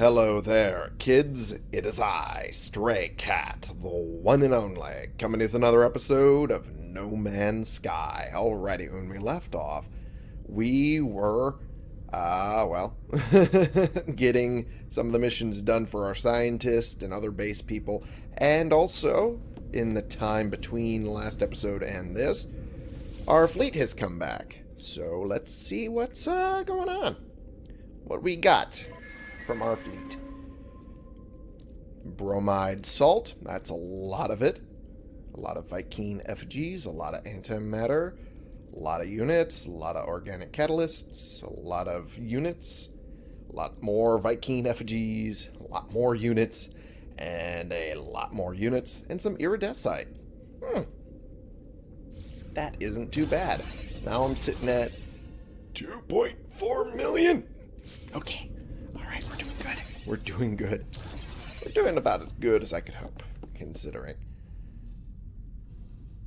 Hello there, kids. It is I, Stray Cat, the one and only, coming with another episode of No Man's Sky. Alrighty, when we left off, we were, uh, well, getting some of the missions done for our scientists and other base people, and also, in the time between last episode and this, our fleet has come back. So let's see what's uh, going on. What we got from our fleet. Bromide salt, that's a lot of it. A lot of Vy'keen effigies, a lot of antimatter, a lot of units, a lot of organic catalysts, a lot of units, a lot more Vy'keen effigies, a lot more units, and a lot more units, and some iridescite. Hmm. That isn't too bad. Now I'm sitting at 2.4 million. Okay. We're doing good. We're doing good. We're doing about as good as I could hope, considering.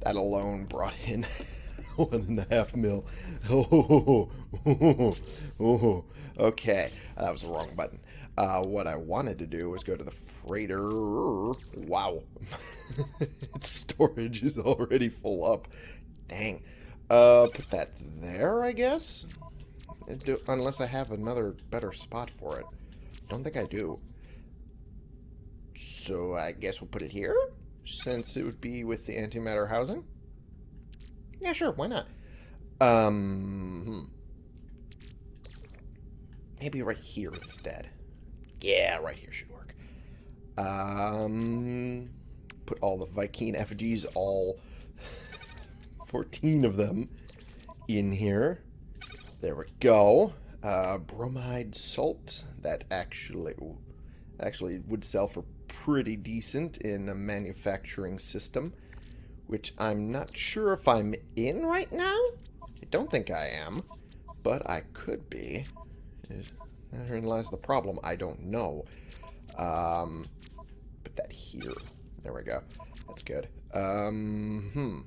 That alone brought in one and a half mil. Oh, okay. That was the wrong button. Uh, what I wanted to do was go to the freighter. Wow. its storage is already full up. Dang. Uh, put that there, I guess? Do, unless I have another better spot for it. Don't think I do. So I guess we'll put it here? Since it would be with the antimatter housing? Yeah, sure, why not? Um, maybe right here instead. Yeah, right here should work. Um, put all the Vy'keen effigies, all 14 of them, in here. There we go. Uh, bromide salt. That actually, actually would sell for pretty decent in a manufacturing system, which I'm not sure if I'm in right now. I don't think I am, but I could be. Therein lies the problem. I don't know. Um, put that here. There we go. That's good. Um, hmm.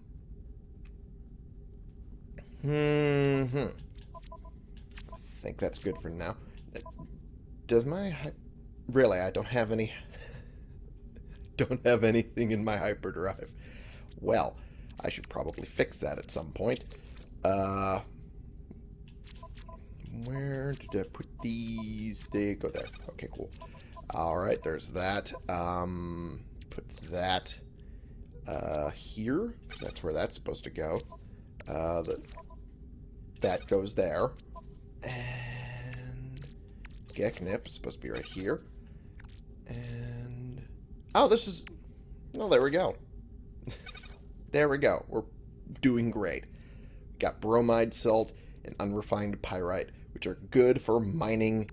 Hmm. hmm. Think that's good for now. Does my really? I don't have any. don't have anything in my hyperdrive. Well, I should probably fix that at some point. Uh, where did I put these? They go there. Okay, cool. All right, there's that. Um, put that uh, here. That's where that's supposed to go. Uh, the, that goes there. And Geknip is supposed to be right here. And oh, this is oh, there we go. there we go. We're doing great. Got bromide salt and unrefined pyrite, which are good for mining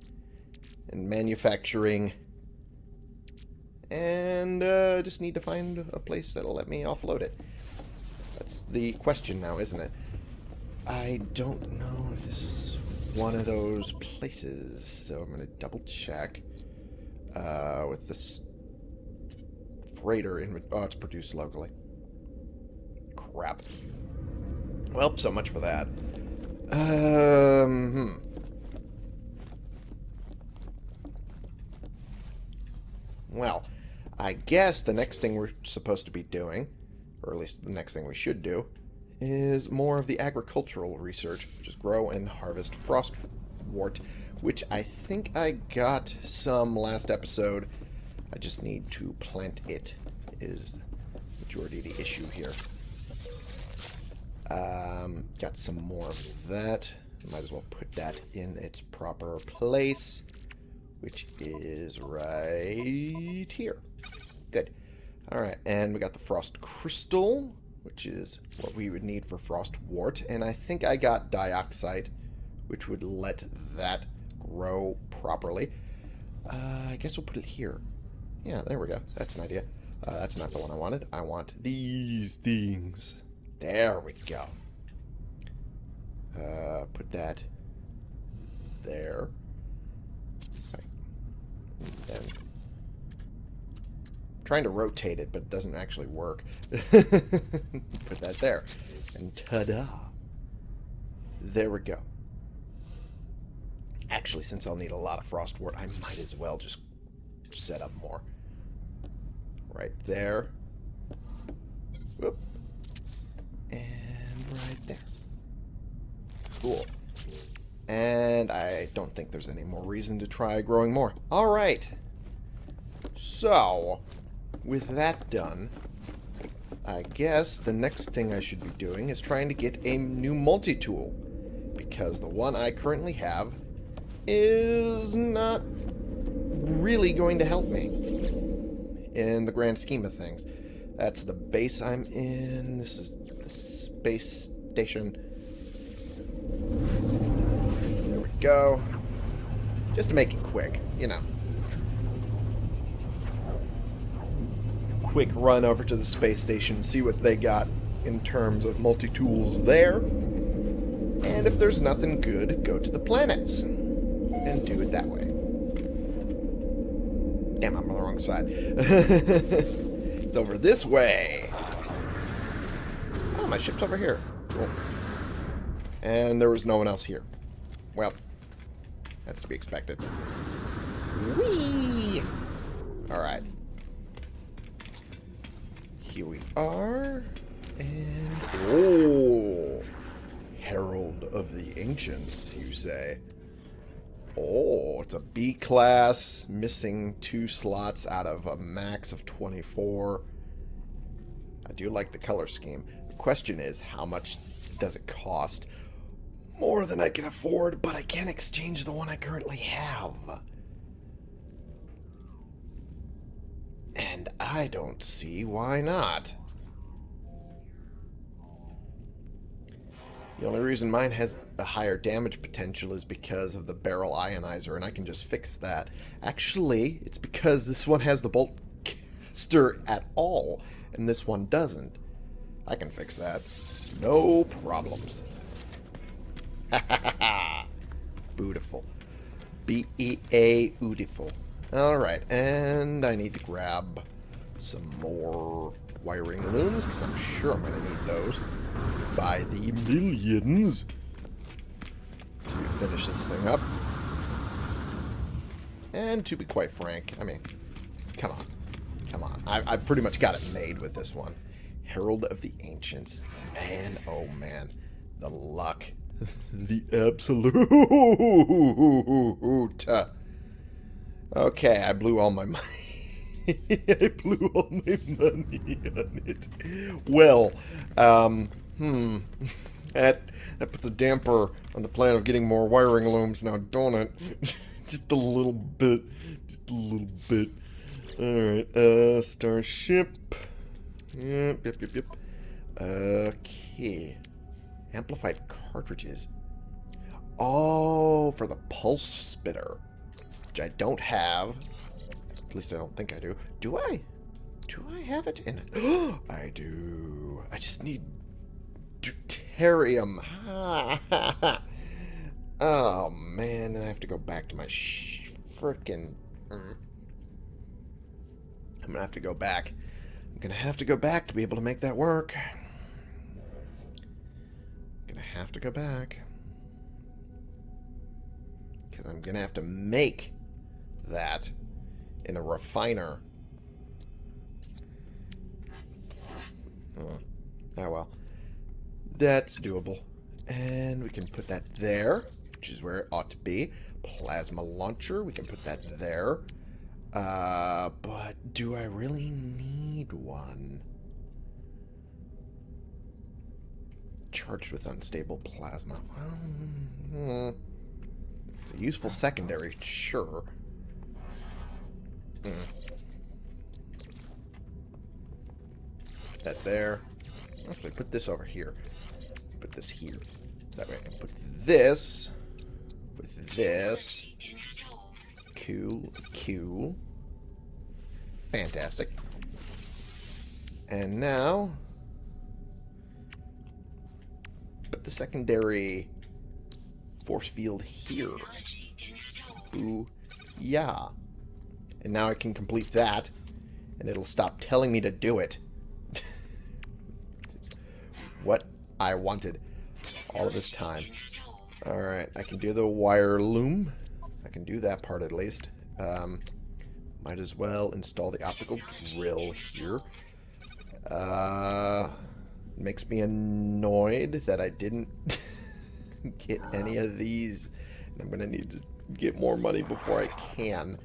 and manufacturing. And uh, just need to find a place that'll let me offload it. That's the question now, isn't it? I don't know if this is one of those places, so I'm going to double check uh, with this freighter. In, oh, it's produced locally. Crap. Well, so much for that. Um, hmm. Well, I guess the next thing we're supposed to be doing, or at least the next thing we should do, is more of the agricultural research, which is grow and harvest frostwort, which I think I got some last episode. I just need to plant it, is majority of the issue here. Um, got some more of that. Might as well put that in its proper place, which is right here. Good. Alright, and we got the frost crystal, which is what we would need for frostwort. And I think I got dioxite, which would let that grow properly. Uh, I guess we'll put it here. Yeah, there we go. That's an idea. Uh, that's not the one I wanted. I want these things. There we go. Uh, put that there. Right. then trying to rotate it, but it doesn't actually work. Put that there. And ta-da. There we go. Actually, since I'll need a lot of frostwort, I might as well just set up more. Right there. Whoop. And right there. Cool. And I don't think there's any more reason to try growing more. Alright. So, with that done, I guess the next thing I should be doing is trying to get a new multi-tool. Because the one I currently have is not really going to help me in the grand scheme of things. That's the base I'm in. This is the space station. There we go. Just to make it quick, you know. Quick run over to the space station, see what they got in terms of multi-tools there. And if there's nothing good, go to the planets. And do it that way. Damn, I'm on the wrong side. it's over this way. Oh, my ship's over here. Cool. And there was no one else here. Well, that's to be expected. Whee! Alright. Here we are. And... Oh! Herald of the Ancients, you say? Oh, it's a B class, missing two slots out of a max of 24. I do like the color scheme. The question is, how much does it cost? More than I can afford, but I can't exchange the one I currently have. And I don't see why not. The only reason mine has a higher damage potential is because of the barrel ionizer, and I can just fix that. Actually, it's because this one has the bolt caster at all, and this one doesn't. I can fix that. No problems. Beautiful. B-E-A beautiful. Alright, and I need to grab some more wiring looms, because I'm sure I'm going to need those by the millions to finish this thing up. And to be quite frank, I mean, come on. Come on. I, I pretty much got it made with this one. Herald of the Ancients. Man, oh man. The luck. the absolute. Okay, I blew all my money. I blew all my money on it. Well, um, Hmm. That that puts a damper on the plan of getting more wiring looms now, don't it? Just a little bit. Just a little bit. Alright, uh, starship. Yep, yep, yep, yep. Okay. Amplified cartridges. Oh, for the pulse spitter. Which I don't have. At least I don't think I do. Do I? Do I have it in? I do. I just need deuterium. oh, man. I have to go back to my frickin'... Mm. I'm going to have to go back. I'm going to have to go back to be able to make that work. I'm going to have to go back. Because I'm going to have to make that in a refiner. Oh, oh well. That's doable. And we can put that there, which is where it ought to be. Plasma launcher, we can put that there. Uh, but do I really need one? Charged with unstable plasma. Well, hmm. It's a useful secondary, sure. Mm. That there. Actually, put this over here put this here. That way put this with this. Cool, cool. Fantastic. And now, put the secondary force field here. Ooh, yeah. And now I can complete that, and it'll stop telling me to do it. what I wanted all of this time. Alright, I can do the wire loom. I can do that part at least. Um, might as well install the optical drill here. Uh, makes me annoyed that I didn't get any of these. I'm going to need to get more money before I can.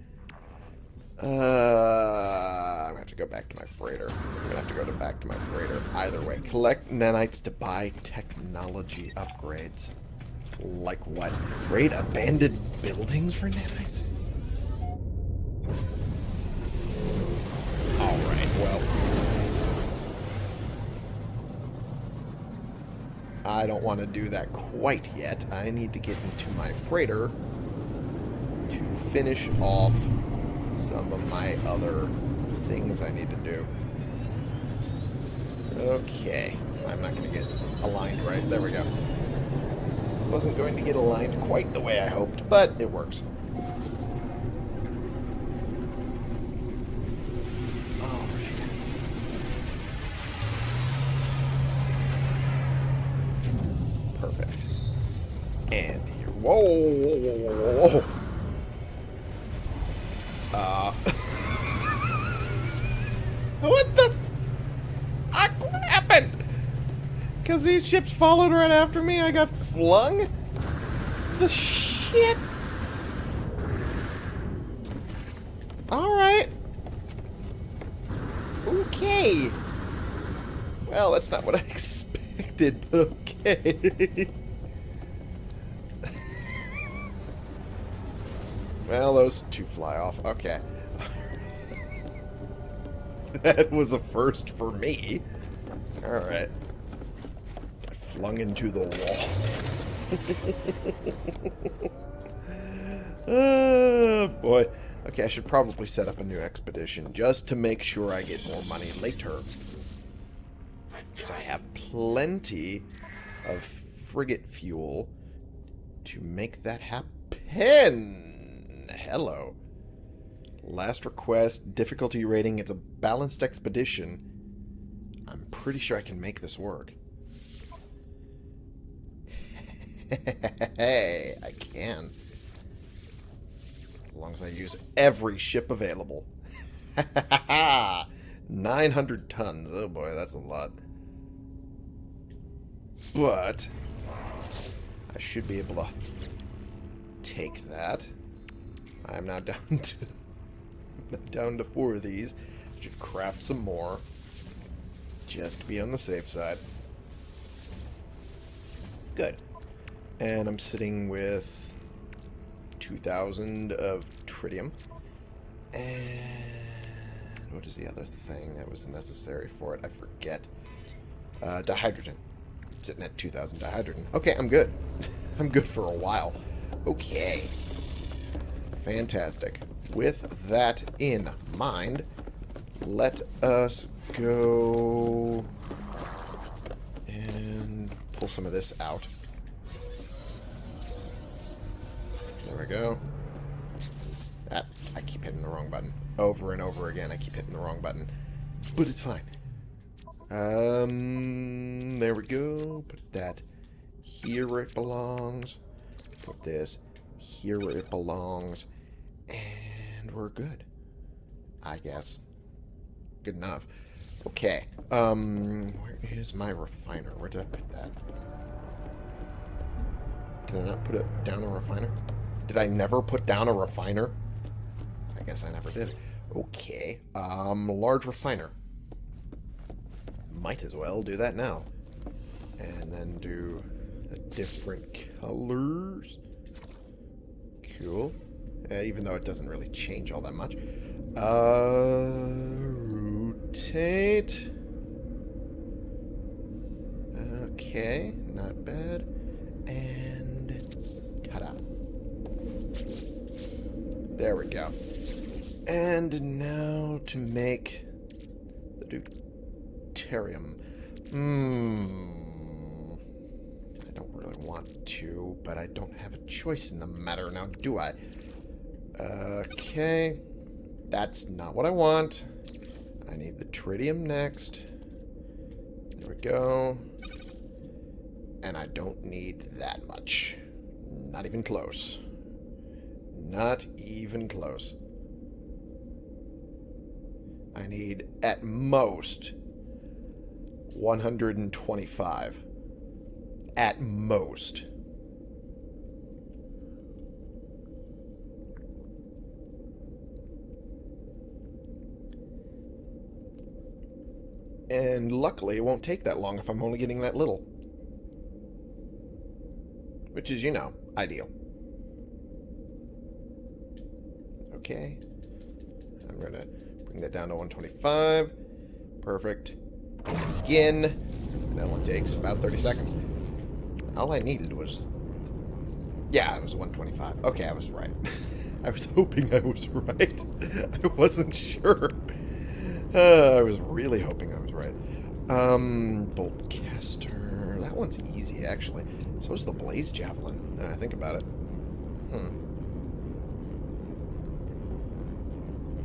Uh, I'm going to have to go back to my freighter. I'm going to have to go to back to my freighter. Either way, collect nanites to buy technology upgrades. Like what? Raid abandoned buildings for nanites? Alright, well. I don't want to do that quite yet. I need to get into my freighter to finish off some of my other things I need to do. Okay. I'm not going to get aligned right. There we go. Wasn't going to get aligned quite the way I hoped, but it works. Followed right after me, I got flung? The shit? Alright. Okay. Well, that's not what I expected, but okay. well, those two fly off. Okay. that was a first for me. Alright. Flung into the wall. oh, boy. Okay, I should probably set up a new expedition just to make sure I get more money later. Because I have plenty of frigate fuel to make that happen. Hello. Last request, difficulty rating. It's a balanced expedition. I'm pretty sure I can make this work. Hey, I can. As long as I use every ship available. 900 tons. Oh boy, that's a lot. But I should be able to take that. I'm now down to down to four of these. Should craft some more. Just to be on the safe side. Good. And I'm sitting with 2,000 of tritium. And what is the other thing that was necessary for it? I forget. Uh, dihydrogen. sitting at 2,000 dihydrogen. Okay, I'm good. I'm good for a while. Okay. Fantastic. With that in mind, let us go and pull some of this out. There we go. That, I keep hitting the wrong button. Over and over again, I keep hitting the wrong button. But it's fine. Um, there we go. Put that here where it belongs. Put this here where it belongs. And we're good. I guess. Good enough. Okay. Um, where is my refiner? Where did I put that? Did I not put it down a refiner? Did I never put down a refiner? I guess I never did. Okay. Um, large refiner. Might as well do that now. And then do the different colors. Cool. Uh, even though it doesn't really change all that much. Uh, rotate. Okay, not bad. And ta-da. There we go. And now to make the deuterium. Hmm. I don't really want to, but I don't have a choice in the matter now, do I? Okay. That's not what I want. I need the tritium next. There we go. And I don't need that much. Not even close. Not even close. I need, at most, 125. At most. And luckily, it won't take that long if I'm only getting that little. Which is, you know, ideal. Okay. I'm going to bring that down to 125. Perfect. Again. That one takes about 30 seconds. All I needed was... Yeah, it was 125. Okay, I was right. I was hoping I was right. I wasn't sure. Uh, I was really hoping I was right. Um, Boltcaster. That one's easy, actually. So is the Blaze Javelin, now I think about it. Hmm.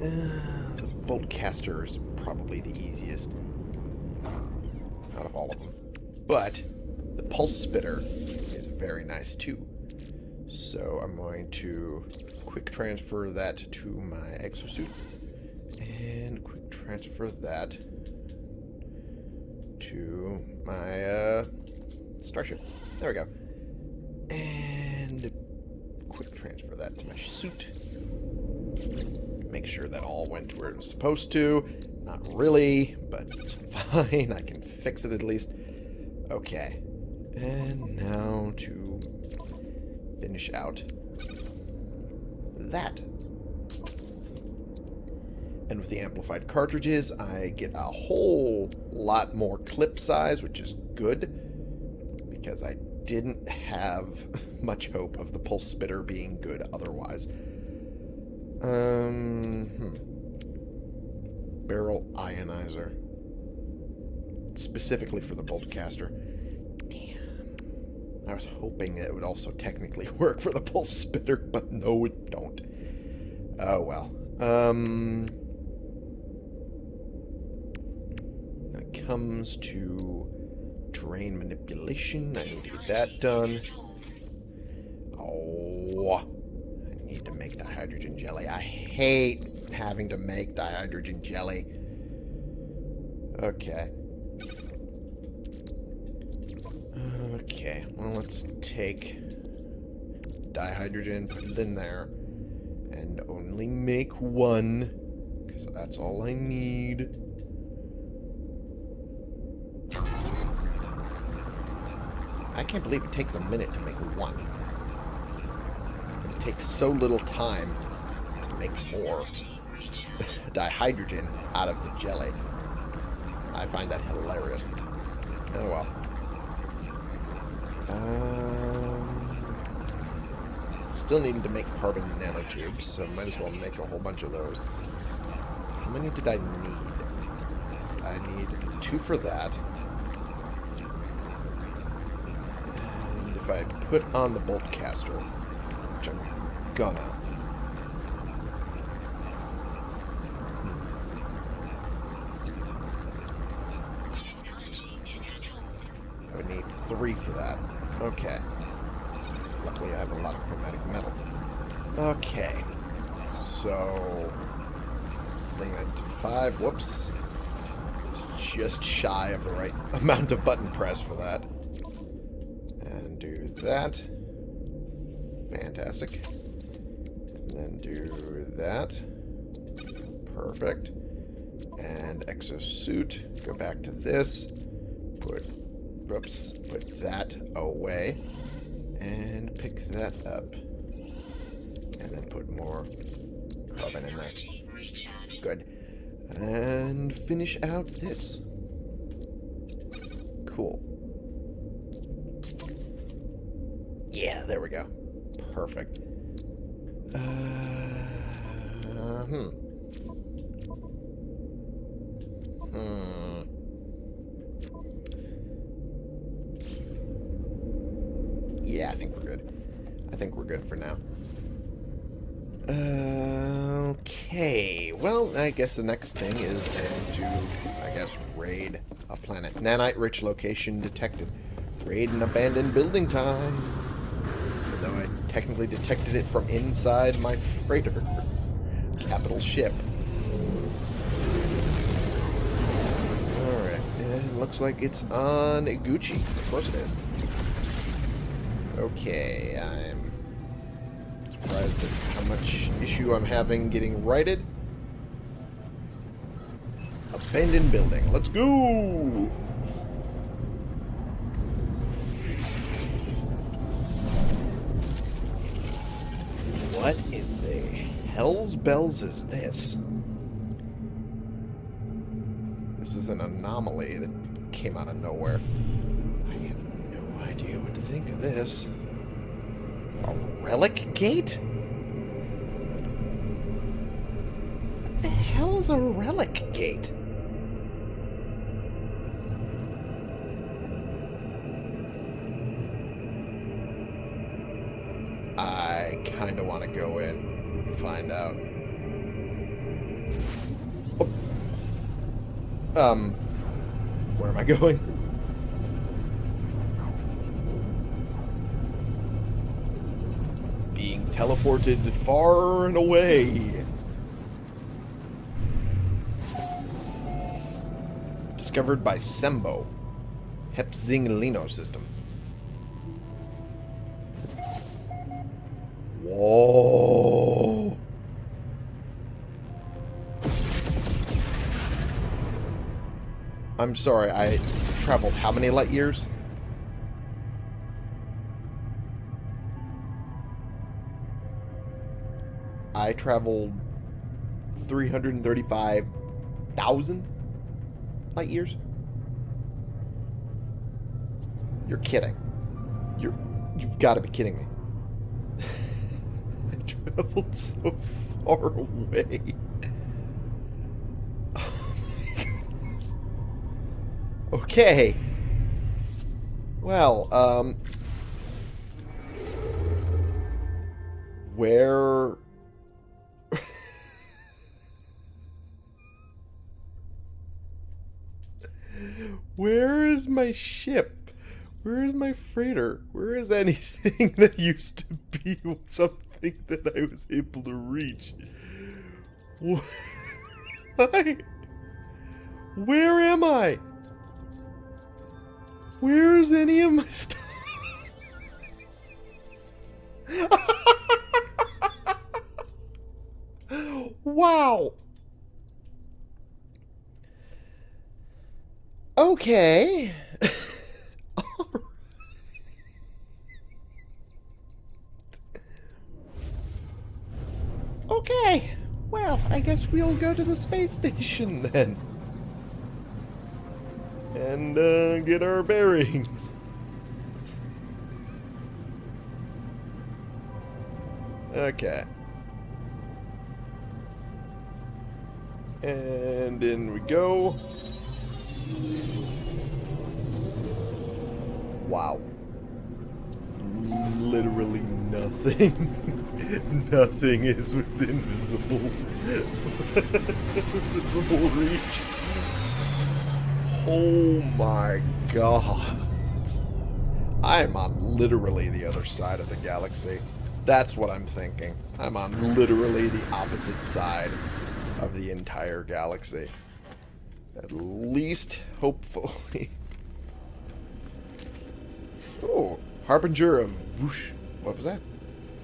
Uh, the Boltcaster is probably the easiest out of all of them. But the Pulse Spitter is very nice, too. So I'm going to quick transfer that to my exosuit. And quick transfer that to my uh, starship. There we go. And quick transfer that to my suit. Make sure that all went where it was supposed to. Not really, but it's fine. I can fix it at least. Okay. And now to finish out that. And with the amplified cartridges, I get a whole lot more clip size, which is good. Because I didn't have much hope of the pulse spitter being good otherwise. Um, hmm. Barrel ionizer. Specifically for the boltcaster. Damn. I was hoping it would also technically work for the pulse spitter, but no, it don't. Oh, well. Um, when it comes to drain manipulation, I need to get that done. Oh, need to make dihydrogen jelly. I hate having to make dihydrogen jelly. Okay. Okay, well, let's take dihydrogen, put it in there, and only make one, because that's all I need. I can't believe it takes a minute to make one. Takes so little time to make more dihydrogen out of the jelly. I find that hilarious. Oh well. Um, still needing to make carbon nanotubes, so might as well make a whole bunch of those. How many did I need? I need two for that. If I put on the bolt caster, which I'm gonna, I would need three for that. Okay. Luckily I have a lot of chromatic metal. Okay. So... Bring that to five. Whoops. Just shy of the right amount of button press for that. And do that. Fantastic. And then do that. Perfect. And exosuit. Go back to this. Put Oops, put that away. And pick that up. And then put more carbon in there. Good. And finish out this. Cool. Yeah, there we go. Perfect. Uh, hmm. Hmm. Yeah, I think we're good. I think we're good for now. Uh, okay. Well, I guess the next thing is to, I guess, raid a planet. Nanite-rich location detected. Raid an abandoned building time. Technically detected it from inside my freighter. Capital ship. Alright, and looks like it's on Gucci. Of course it is. Okay, I'm surprised at how much issue I'm having getting righted. Abandoned building. Let's go! Hell's bells is this? This is an anomaly that came out of nowhere. I have no idea what to think of this. A relic gate? What the hell is a relic gate? I kind of want to go in and find out. Um, where am I going? Being teleported far and away. Discovered by Sembo. Hepzinglino system. Whoa. I'm sorry, I traveled how many light years? I traveled 335,000 light years? You're kidding. You're you've got to be kidding me. I traveled so far away. Okay. Well, um... Where... Where is my ship? Where is my freighter? Where is anything that used to be something that I was able to reach? Where am I? Where is any of my stuff? wow. Okay. okay. Well, I guess we'll go to the space station then. And uh, get our bearings. Okay. And in we go. Wow. Literally nothing. nothing is within visible visible reach. Oh my god. I'm on literally the other side of the galaxy. That's what I'm thinking. I'm on literally the opposite side of the entire galaxy. At least, hopefully. Oh, Harbinger of Vush... What was that?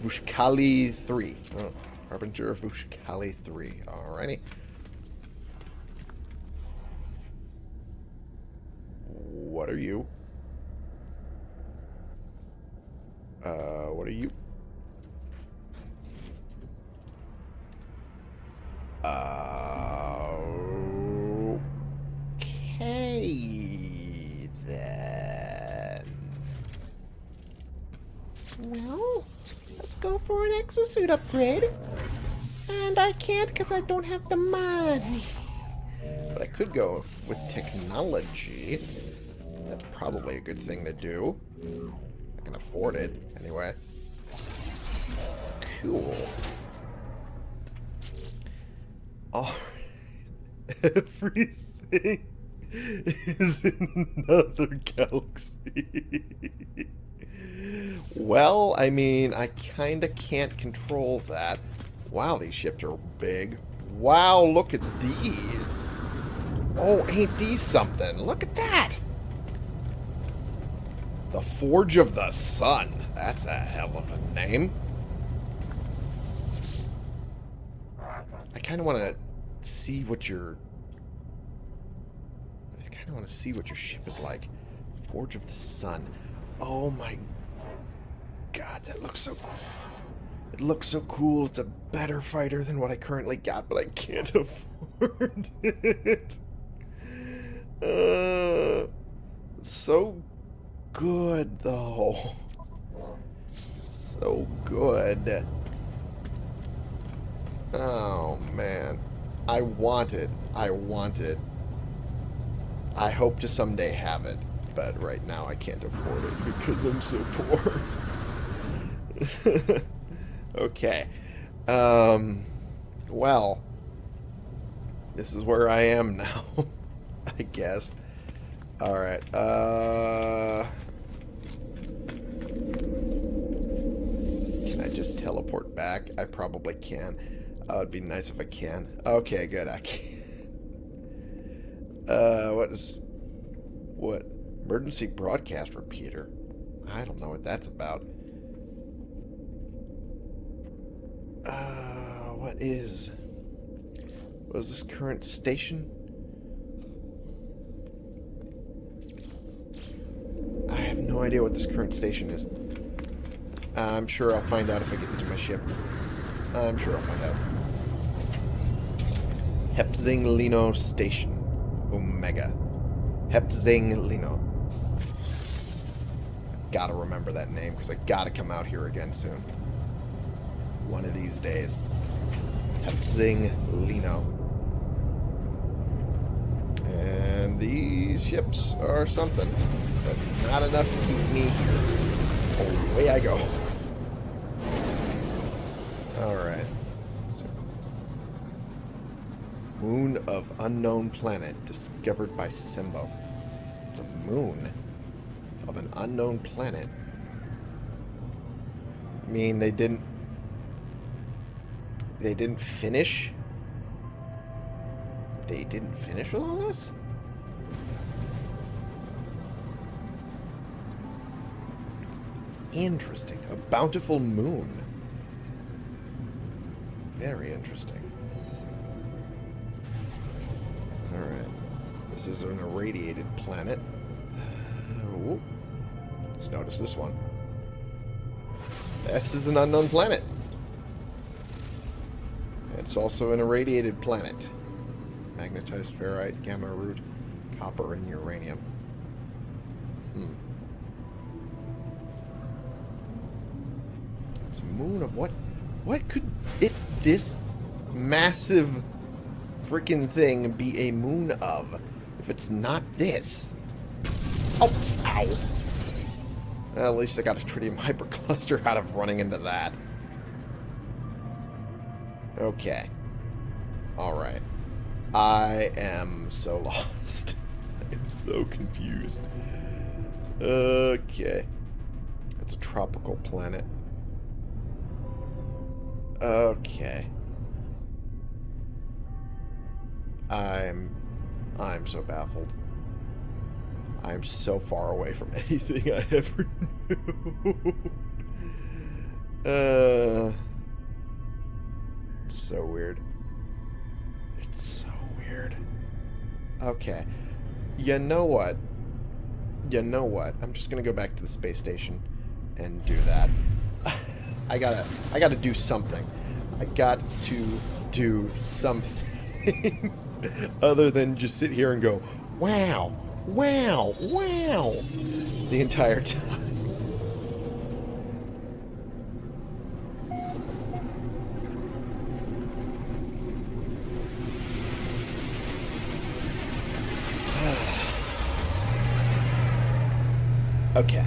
Vushkali 3. Oh, Harbinger of Vushkali 3. Alrighty. What are you? Uh, what are you? Uh, okay, then. Well, let's go for an exosuit upgrade. And I can't because I don't have the money. But I could go with technology. Probably a good thing to do. I can afford it, anyway. Cool. All everything is in another galaxy. well, I mean, I kind of can't control that. Wow, these ships are big. Wow, look at these. Oh, ain't these something? Look at that. The Forge of the Sun. That's a hell of a name. I kind of want to see what your... I kind of want to see what your ship is like. Forge of the Sun. Oh my god, that looks so cool. It looks so cool. It's a better fighter than what I currently got, but I can't afford it. Uh, so good, though. So good. Oh, man. I want it. I want it. I hope to someday have it, but right now I can't afford it because I'm so poor. okay. Um, well, this is where I am now, I guess. Alright, uh... Can I just teleport back? I probably can. Oh, it'd be nice if I can. Okay, good, I can. Uh, what is... What? Emergency broadcast repeater? I don't know what that's about. Uh, what is... What is this current station? I have no idea what this current station is. I'm sure I'll find out if I get into my ship. I'm sure I'll find out. Hepzing Lino Station. Omega. Hepzing Lino. Gotta remember that name, because I gotta come out here again soon. One of these days. Hepzing Lino. And these ships are something, but not enough to keep me here. Away I go. Alright. So, moon of unknown planet discovered by Simbo. It's a moon of an unknown planet. I mean, they didn't... They didn't finish? They didn't finish with all this? Interesting. A bountiful moon. Very interesting. Alright. This is an irradiated planet. Uh, Let's notice this one. This is an unknown planet. It's also an irradiated planet. Magnetized ferrite, gamma root, copper, and uranium. Hmm. It's a moon of what? What could it, this massive freaking thing be a moon of if it's not this? Oh, ow. At least I got a tritium hypercluster out of running into that. Okay. Alright. I am so lost. I am so confused. Okay. It's a tropical planet. Okay. I'm... I'm so baffled. I'm so far away from anything I ever knew. uh... It's so weird. It's so weird. Okay. You know what? You know what? I'm just gonna go back to the space station and do that. I gotta, I gotta do something. I got to do something other than just sit here and go, wow, wow, wow, the entire time. okay.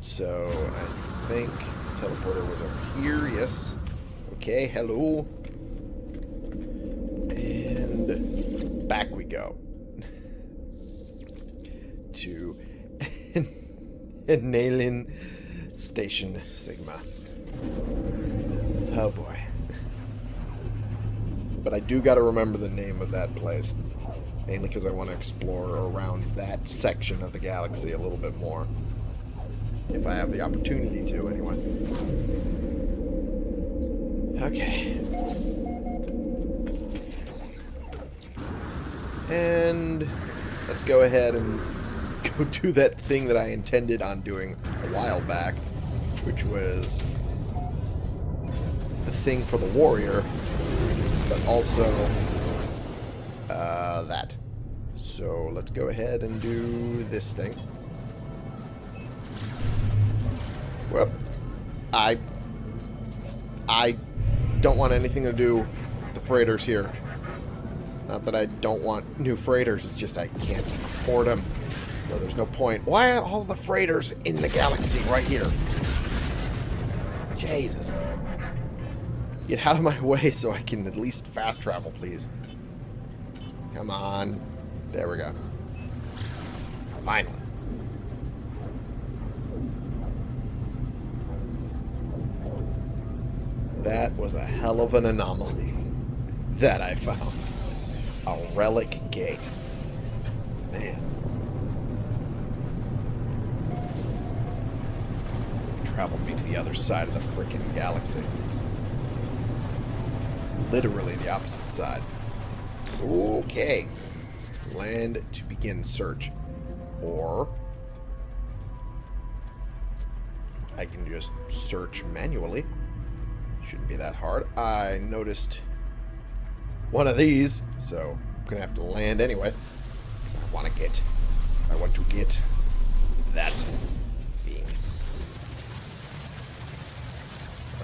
So, I think teleporter was up here. Yes. Okay, hello. And back we go. to Nalin Station Sigma. Oh boy. But I do got to remember the name of that place. Mainly because I want to explore around that section of the galaxy a little bit more. If I have the opportunity to, anyway. Okay. And let's go ahead and go do that thing that I intended on doing a while back, which was the thing for the warrior, but also uh, that. So let's go ahead and do this thing. Well, I I don't want anything to do with the freighters here. Not that I don't want new freighters, it's just I can't afford them. So there's no point. Why are all the freighters in the galaxy right here? Jesus. Get out of my way so I can at least fast travel, please. Come on. There we go. Finally. That was a hell of an anomaly that I found. A relic gate. Man. Traveled me to the other side of the freaking galaxy. Literally the opposite side. Okay. Land to begin search. Or I can just search manually. Shouldn't be that hard. I noticed one of these, so I'm going to have to land anyway. Because I want to get, I want to get that thing.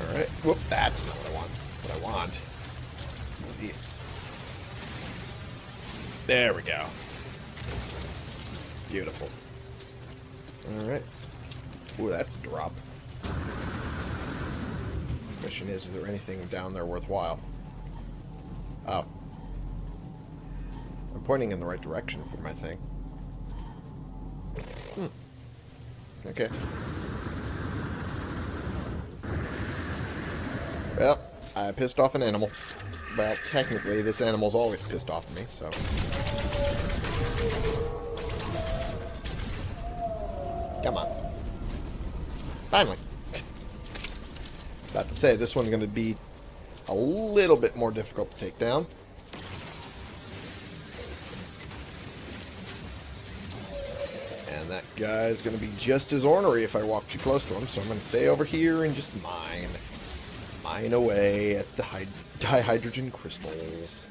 Alright, whoop, that's not what I want. What I want is this. There we go. Beautiful. Alright. Ooh, that's a drop. Question is, is there anything down there worthwhile? Oh. I'm pointing in the right direction for my thing. Hmm. Okay. Well, I pissed off an animal. Well, technically, this animal's always pissed off at me, so... Come on. Finally. About to say, this one's going to be a little bit more difficult to take down. And that guy's going to be just as ornery if I walk too close to him, so I'm going to stay over here and just mine. Mine away at the dihydrogen crystals.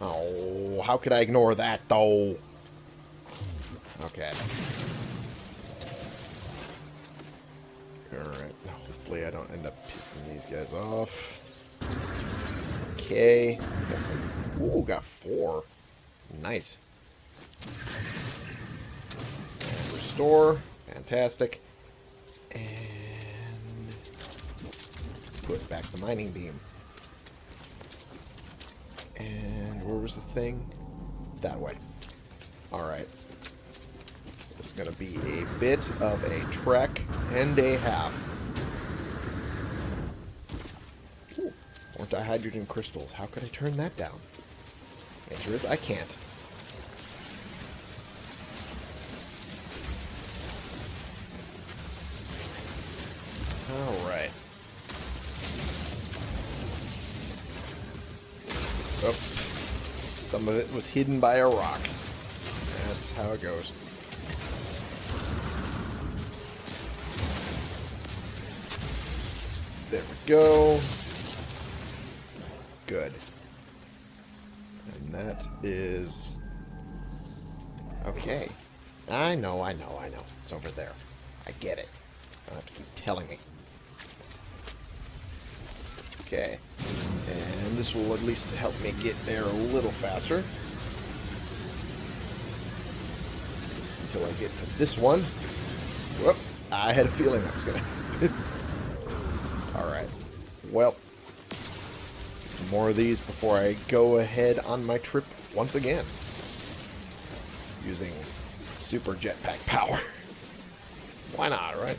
Oh, how could I ignore that, though? Okay. Alright, hopefully I don't end up pissing these guys off. Okay, got some... Ooh, got four. Nice. Restore. Fantastic. And... Put back the mining beam. And where was the thing? That way. Alright. This is going to be a bit of a trek and a half. Ooh, more dihydrogen crystals. How could I turn that down? Answer is I can't. Of it was hidden by a rock. That's how it goes. There we go. Good. And that is... Okay. I know, I know, I know. It's over there. I get it. You don't have to keep telling me. Okay. And this will at least help me get there a little faster. Just until I get to this one. Whoop. I had a feeling I was going to Alright. Well. Get some more of these before I go ahead on my trip once again. using super jetpack power. Why not, right?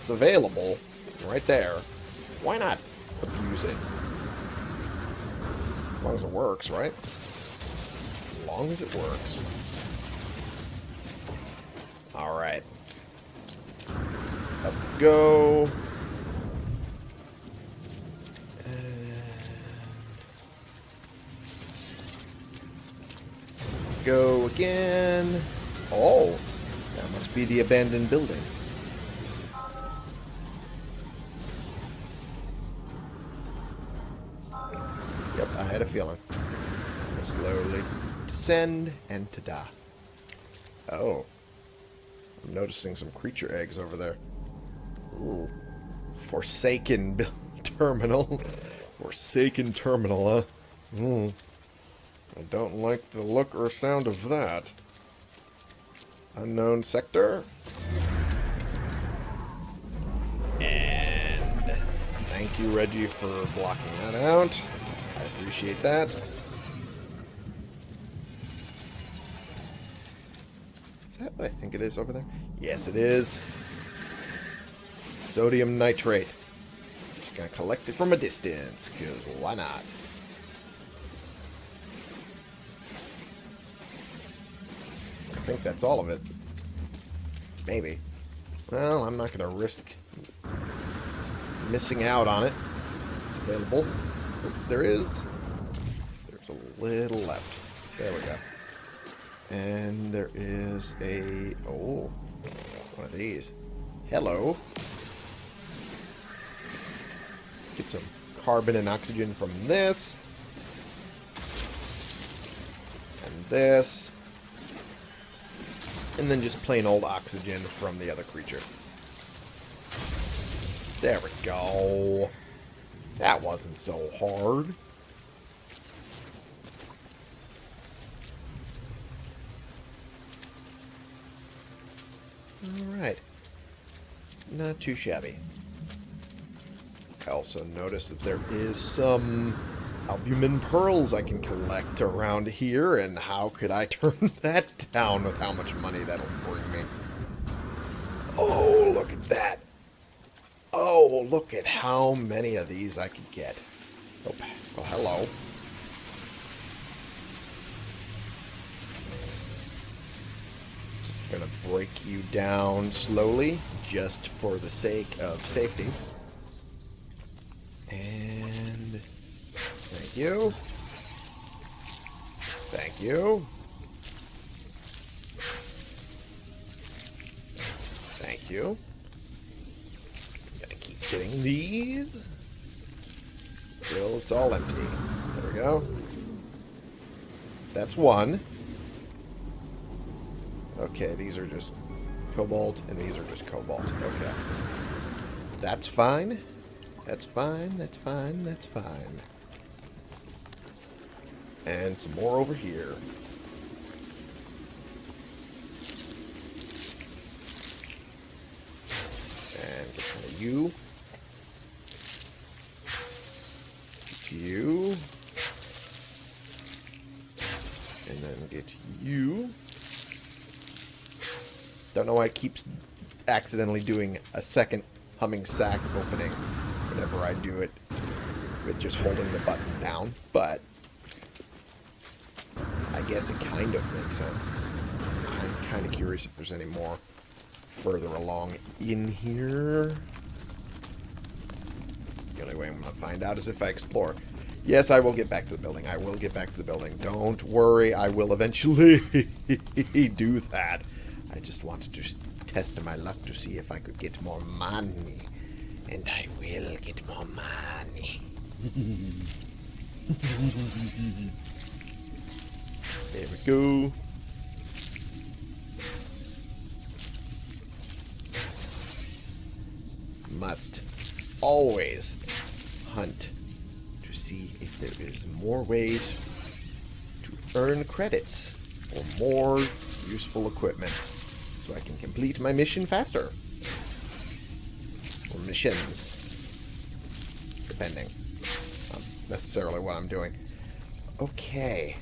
It's available right there. Why not abuse it? As long as it works, right? As long as it works. Alright. Up go. go again. Oh, that must be the abandoned building. Had a feeling. Slowly descend and ta-da. Oh. I'm noticing some creature eggs over there. Ooh. Forsaken terminal. Forsaken terminal, huh? Hmm. I don't like the look or sound of that. Unknown sector. And thank you, Reggie, for blocking that out. Appreciate that. Is that what I think it is over there? Yes, it is. Sodium nitrate. Just gonna collect it from a distance, because why not? I think that's all of it. Maybe. Well, I'm not going to risk missing out on it. It's available. There is. There's a little left. There we go. And there is a... Oh, one of these. Hello. Get some carbon and oxygen from this. And this and then just plain old oxygen from the other creature. There we go. That wasn't so hard. Alright. Not too shabby. I also noticed that there is some albumin pearls I can collect around here, and how could I turn that down with how much money that'll bring me? Oh, look at that. Oh, look at how many of these I could get. Oh, well, hello. Just gonna break you down slowly, just for the sake of safety. And Thank you. Thank you. Thank you. Getting these. Still, it's all empty. There we go. That's one. Okay, these are just cobalt, and these are just cobalt. Okay. That's fine. That's fine, that's fine, that's fine. And some more over here. And get some of. You. And then get you. It keeps accidentally doing a second humming sac opening whenever I do it with just holding the button down, but I guess it kind of makes sense. I'm kind of curious if there's any more further along in here. The only way I'm going to find out is if I explore. Yes, I will get back to the building. I will get back to the building. Don't worry. I will eventually do that. I just wanted to test my luck to see if I could get more money. And I will get more money. There we go. Must always hunt to see if there is more ways to earn credits or more useful equipment so I can complete my mission faster. Or missions. Depending on necessarily what I'm doing. Okay.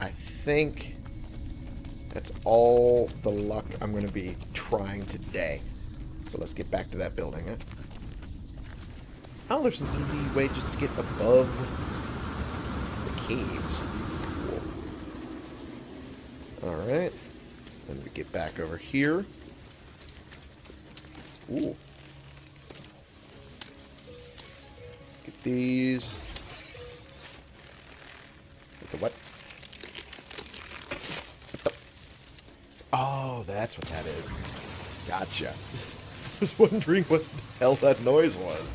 I think That's all the luck I'm going to be trying today. So let's get back to that building. Oh, there's an easy way just to get above the caves. Cool. Alright. Then we get back over here. Ooh. Get these. Get the what? Oh, that's what that is. Gotcha. I was wondering what the hell that noise was.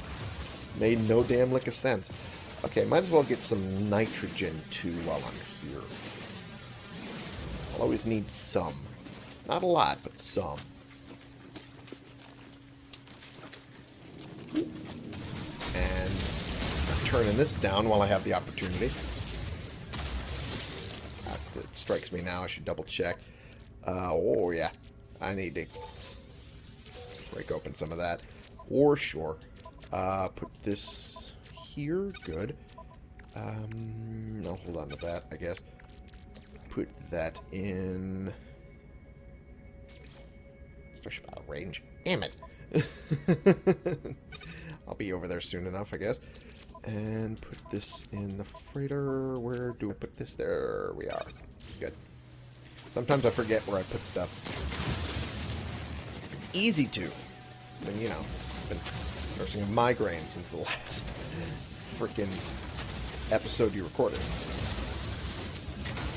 Made no damn lick of sense. Okay, might as well get some nitrogen too while I'm here. I'll always need some. Not a lot, but some. And I'm turning this down while I have the opportunity. It strikes me now. I should double check. Uh, oh, yeah. I need to break open some of that. For sure. Uh, put this here. Good. Um, I'll hold on to that, I guess. Put that in... Of range. Damn it. I'll be over there soon enough, I guess. And put this in the freighter. Where do I put this? There we are. Good. Sometimes I forget where I put stuff. It's easy to. I mean, you know, I've been nursing a migraine since the last freaking episode you recorded.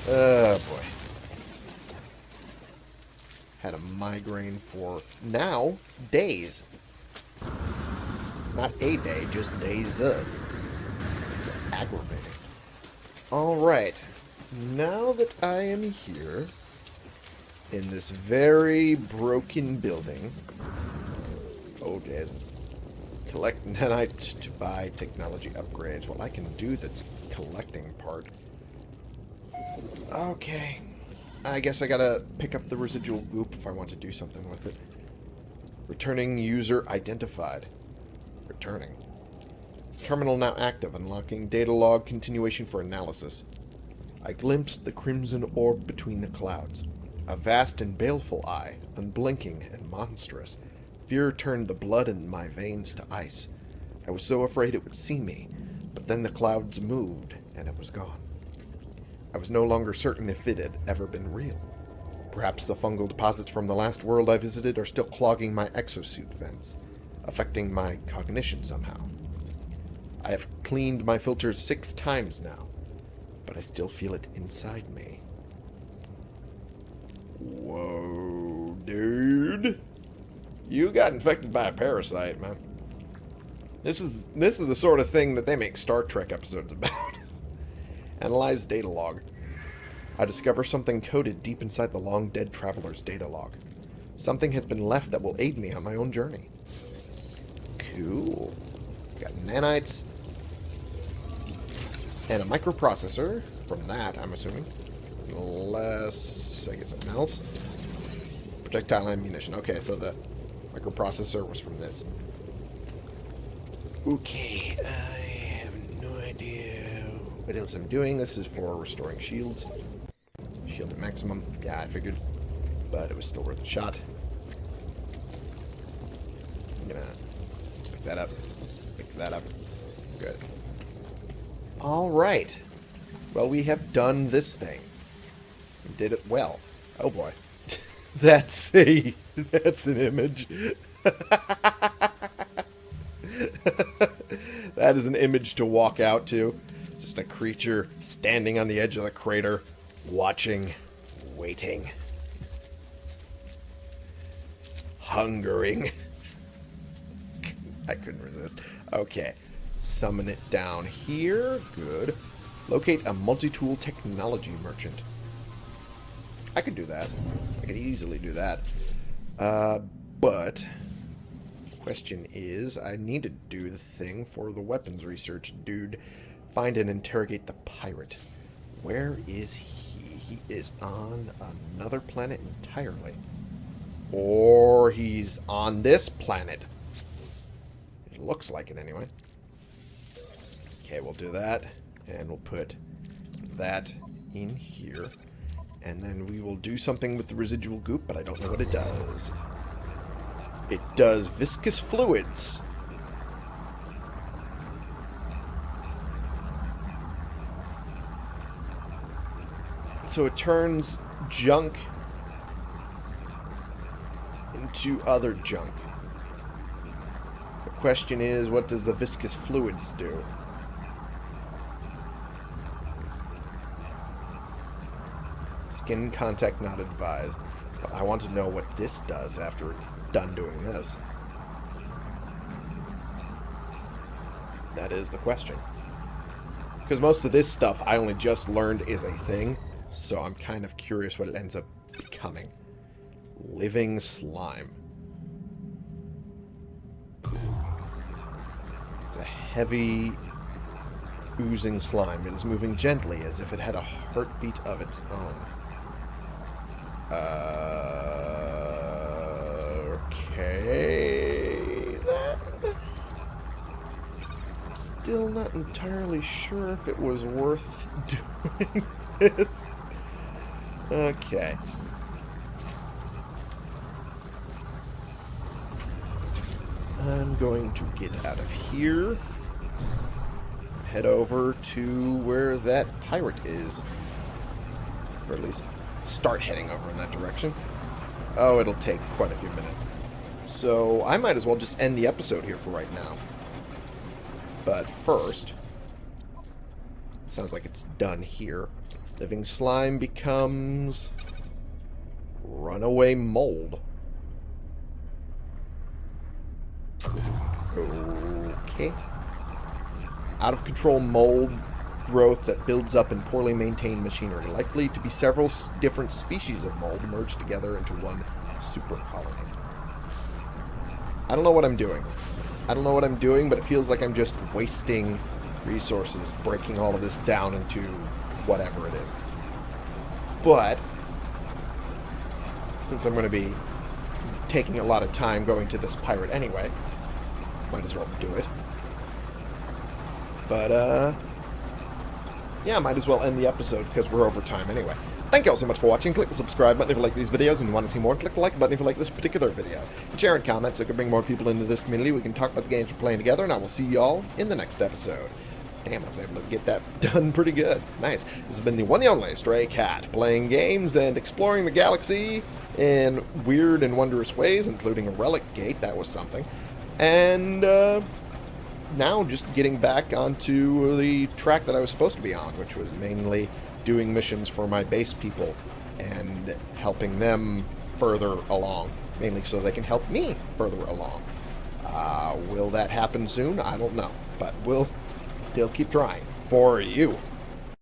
Oh, boy. Had a migraine for now days. Not a day, just days. It's aggravating. Alright. Now that I am here in this very broken building. Oh, Jesus. Collect nanite to buy technology upgrades. Well, I can do the collecting part. Okay. I guess I gotta pick up the residual goop if I want to do something with it. Returning user identified. Returning. Terminal now active, unlocking data log continuation for analysis. I glimpsed the crimson orb between the clouds. A vast and baleful eye, unblinking and monstrous. Fear turned the blood in my veins to ice. I was so afraid it would see me, but then the clouds moved, and it was gone. I was no longer certain if it had ever been real. Perhaps the fungal deposits from the last world I visited are still clogging my exosuit vents, affecting my cognition somehow. I have cleaned my filters six times now, but I still feel it inside me. Whoa, dude. You got infected by a parasite, man. This is this is the sort of thing that they make Star Trek episodes about. Analyze data log. I discover something coded deep inside the long-dead traveler's data log. Something has been left that will aid me on my own journey. Cool. Got nanites. And a microprocessor. From that, I'm assuming. Unless I get something else. Projectile ammunition. Okay, so the microprocessor was from this. Okay, no what else I'm doing. This is for restoring shields. Shield at maximum. Yeah, I figured. But it was still worth a shot. I'm gonna pick that up. Pick that up. Good. Alright. Well, we have done this thing. We did it well. Oh boy. that's a... That's an image. that is an image to walk out to. Just a creature standing on the edge of the crater, watching, waiting, hungering. I couldn't resist. Okay. Summon it down here. Good. Locate a multi-tool technology merchant. I could do that. I could easily do that. Uh, but question is, I need to do the thing for the weapons research dude. Find and interrogate the pirate. Where is he? He is on another planet entirely. Or he's on this planet. It looks like it anyway. Okay, we'll do that. And we'll put that in here. And then we will do something with the residual goop, but I don't know what it does. It does viscous fluids. So it turns junk into other junk. The question is, what does the viscous fluids do? Skin contact not advised. But I want to know what this does after it's done doing this. That is the question. Because most of this stuff I only just learned is a thing, so I'm kind of curious what it ends up becoming. Living slime. It's a heavy, oozing slime. It is moving gently as if it had a heartbeat of its own. Uh, okay. Still not entirely sure if it was worth doing this. Okay. I'm going to get out of here. Head over to where that pirate is. Or at least start heading over in that direction. Oh, it'll take quite a few minutes. So I might as well just end the episode here for right now. But first, sounds like it's done here. Living slime becomes runaway mold. Okay. Out of control mold growth that builds up in poorly maintained machinery, likely to be several different species of mold merged together into one super colony. I don't know what I'm doing. I don't know what I'm doing, but it feels like I'm just wasting resources, breaking all of this down into whatever it is. But, since I'm going to be taking a lot of time going to this pirate anyway, might as well do it. But, uh, yeah, might as well end the episode because we're over time anyway. Thank you all so much for watching. Click the subscribe button if you like these videos and you want to see more. Click the like button if you like this particular video. And share and comment so we can bring more people into this community. We can talk about the games we're playing together, and I will see y'all in the next episode. Damn, I was able to get that done pretty good. Nice. This has been the one and only Stray Cat, playing games and exploring the galaxy in weird and wondrous ways, including a relic gate. That was something. And, uh, now just getting back onto the track that I was supposed to be on, which was mainly doing missions for my base people and helping them further along, mainly so they can help me further along. Uh, will that happen soon? I don't know, but we'll still keep trying for you.